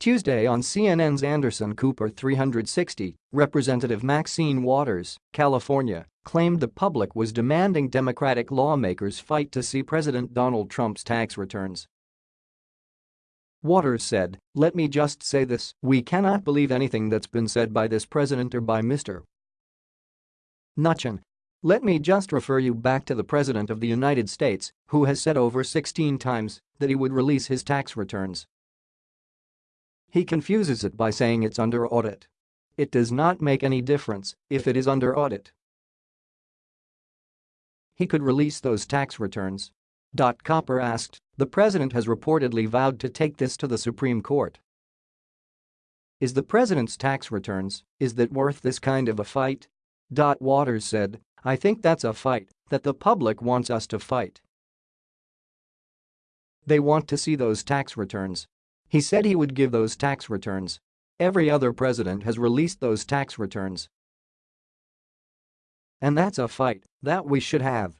Tuesday on CNN's Anderson Cooper 360, Representative Maxine Waters, California, claimed the public was demanding Democratic lawmakers fight to see President Donald Trump's tax returns. Waters said, let me just say this, we cannot believe anything that's been said by this president or by Mr. Mnuchin. Let me just refer you back to the President of the United States, who has said over 16 times that he would release his tax returns. He confuses it by saying it's under audit. It does not make any difference if it is under audit. He could release those tax returns. Dot Cooper asked, the president has reportedly vowed to take this to the Supreme Court. Is the president's tax returns, is that worth this kind of a fight? Dot Waters said, I think that's a fight that the public wants us to fight. They want to see those tax returns. He said he would give those tax returns. Every other president has released those tax returns. And that's a fight that we should have.